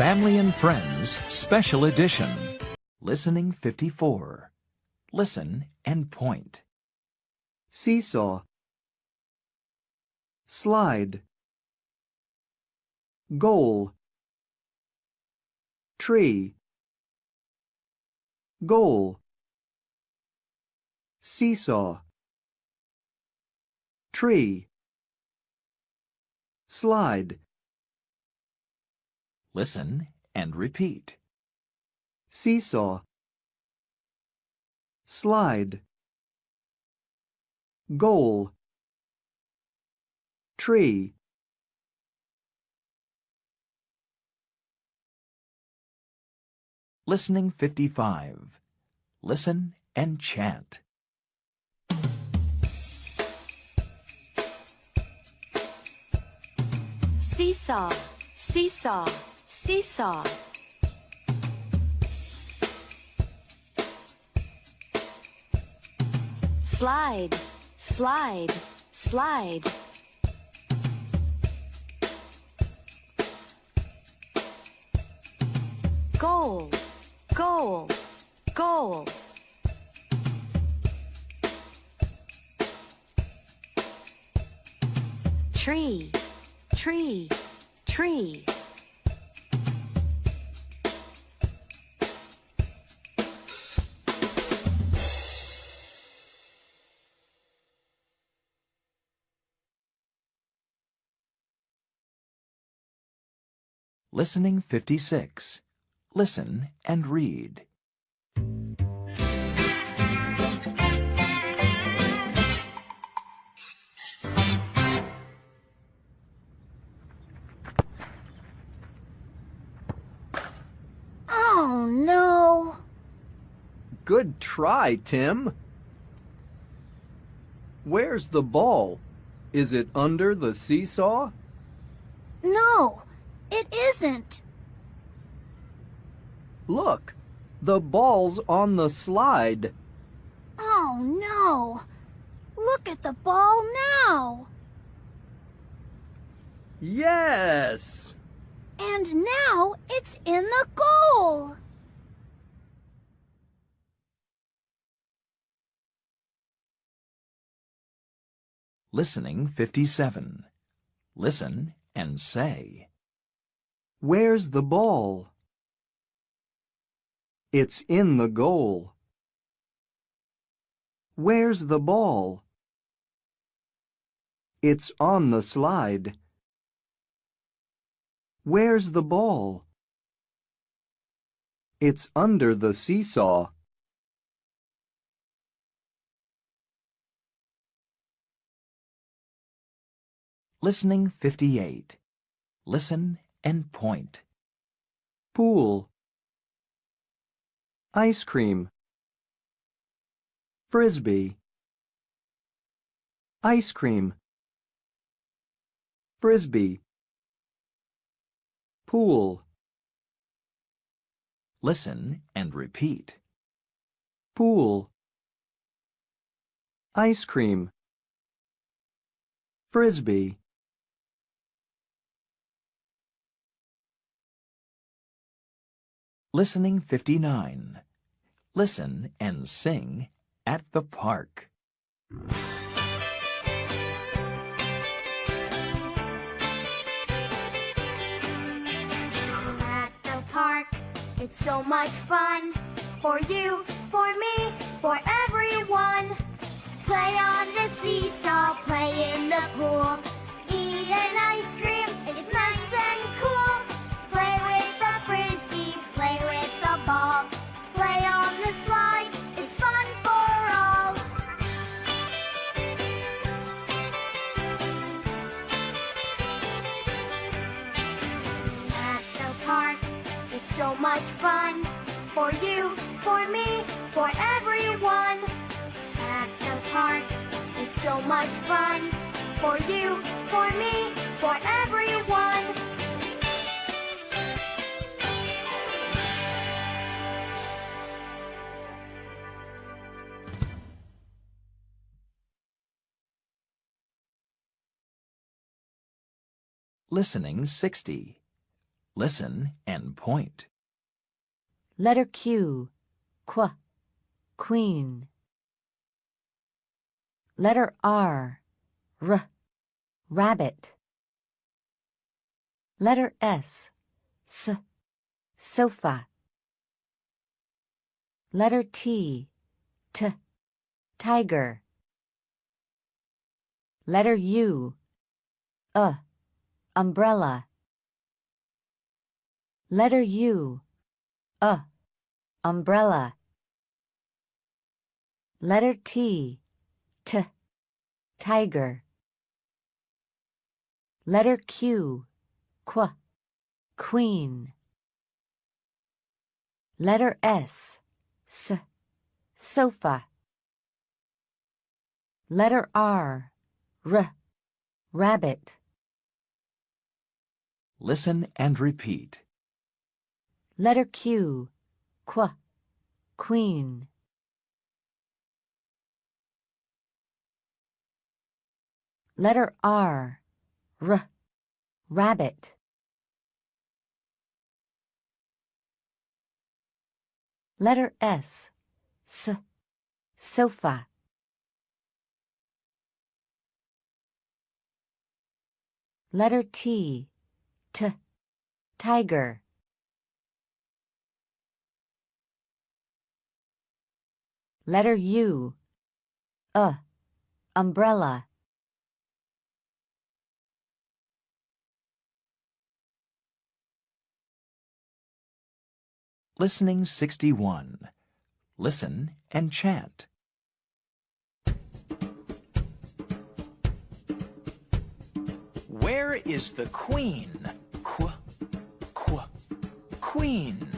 Family and Friends Special Edition. Listening 54. Listen and point. seesaw, slide, goal, tree, goal, seesaw, tree, slide, Listen and repeat. seesaw, slide, goal, tree, Listening 55. Listen and chant. Seesaw, seesaw, seesaw. Slide, slide, slide. Goal, goal, goal. Tree, tree, tree. Listening 56. Listen and read. Oh no! Good try, Tim. Where's the ball? Is it under the seesaw? No, it isn't. Look, the ball's on the slide. Oh no! Look at the ball now! Yes! And now it's in the goal! Listening 57. Listen and say. Where's the ball? It's in the goal. Where's the ball? It's on the slide. Where's the ball? It's under the seesaw. Listening 58. Listen and point. Pool. Ice cream. Frisbee. Ice cream. Frisbee. Pool. Listen and repeat. Pool. Ice cream. Frisbee. Listening 59. Listen and sing at the park. At the park, it's so much fun for you, for me, for everyone. Play on the seesaw, play in the pool, so much fun for you, for me, for everyone. At the park, it's so much fun for you, for me, for everyone. Listening 60. Listen and point. Letter Q. Qu. Queen. Letter R. R. Rabbit. Letter S. S. Sofa. Letter T. T. Tiger. Letter U. Uh. Umbrella. Letter U. Uh. Umbrella. Letter T. T. Tiger. Letter Q. Qu. Queen. Letter S. S. Sofa. Letter R. R. Rabbit. Listen and repeat. Letter Q. Qu. Queen. Letter R. R. Rabbit. Letter S. S. Sofa. Letter T. T. Tiger. Letter U. Uh. Umbrella. Listening 61. Listen and chant. Where is the queen? Qu, qu, queen.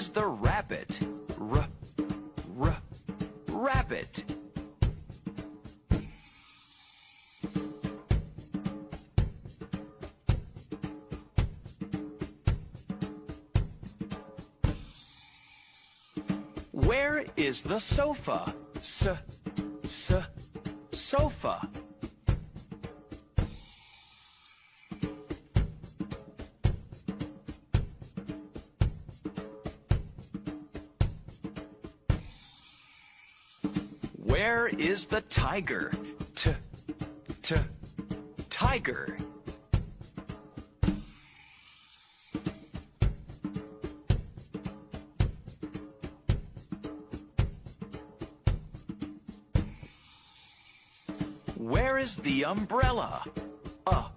Is the rabbit? R, r, rabbit. Where is the sofa? S, s, sofa. Where is the tiger? T, t, tiger. Where is the umbrella? Uh,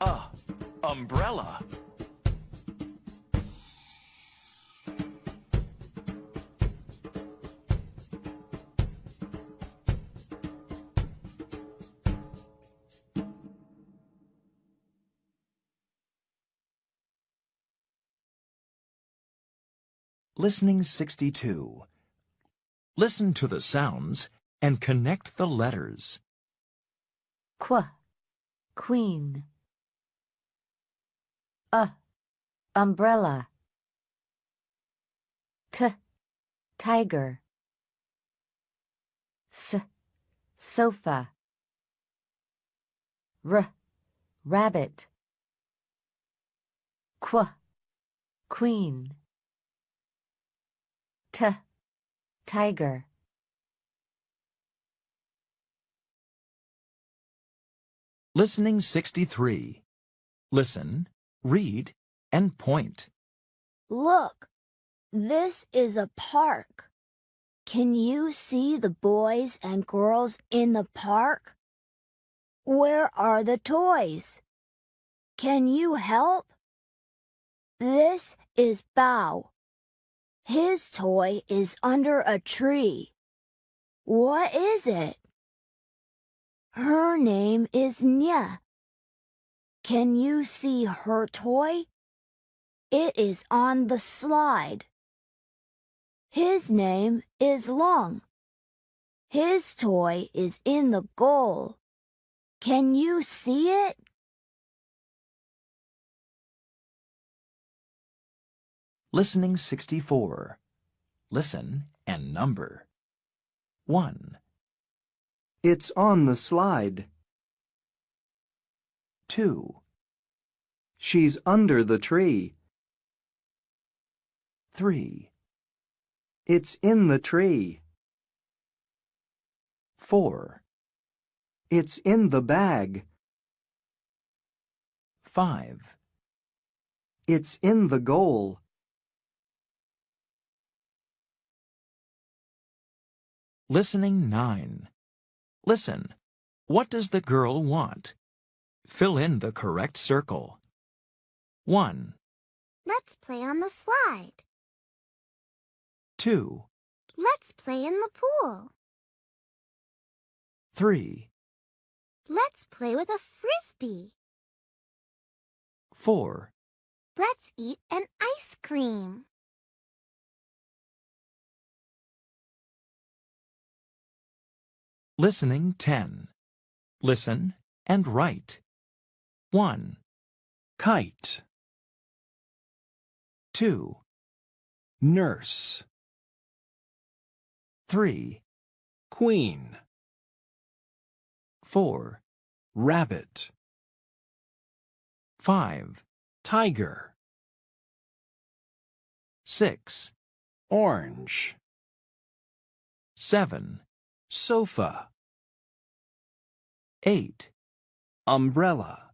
uh, umbrella. Listening 62. Listen to the sounds and connect the letters. Qu. Queen. Uh. Umbrella. T. Tiger. S. Sofa. R. Rabbit. Qu. Queen. T. Tiger. Listening 63. Listen, read, and point. Look, this is a park. Can you see the boys and girls in the park? Where are the toys? Can you help? This is Bao. His toy is under a tree. What is it? Her name is Nya. Can you see her toy? It is on the slide. His name is Long. His toy is in the goal. Can you see it? Listening 64. Listen and number. 1, It's on the slide. 2, She's under the tree. 3, It's in the tree. 4, It's in the bag. 5, It's in the goal. Listening 9. Listen. What does the girl want? Fill in the correct circle. 1, Let's play on the slide. 2, Let's play in the pool. 3, Let's play with a frisbee. 4, Let's eat an ice cream. Listening 10. Listen and write. 1, kite, 2, nurse, 3, queen, 4, rabbit, 5, tiger, 6, orange, 7, sofa, 8, umbrella,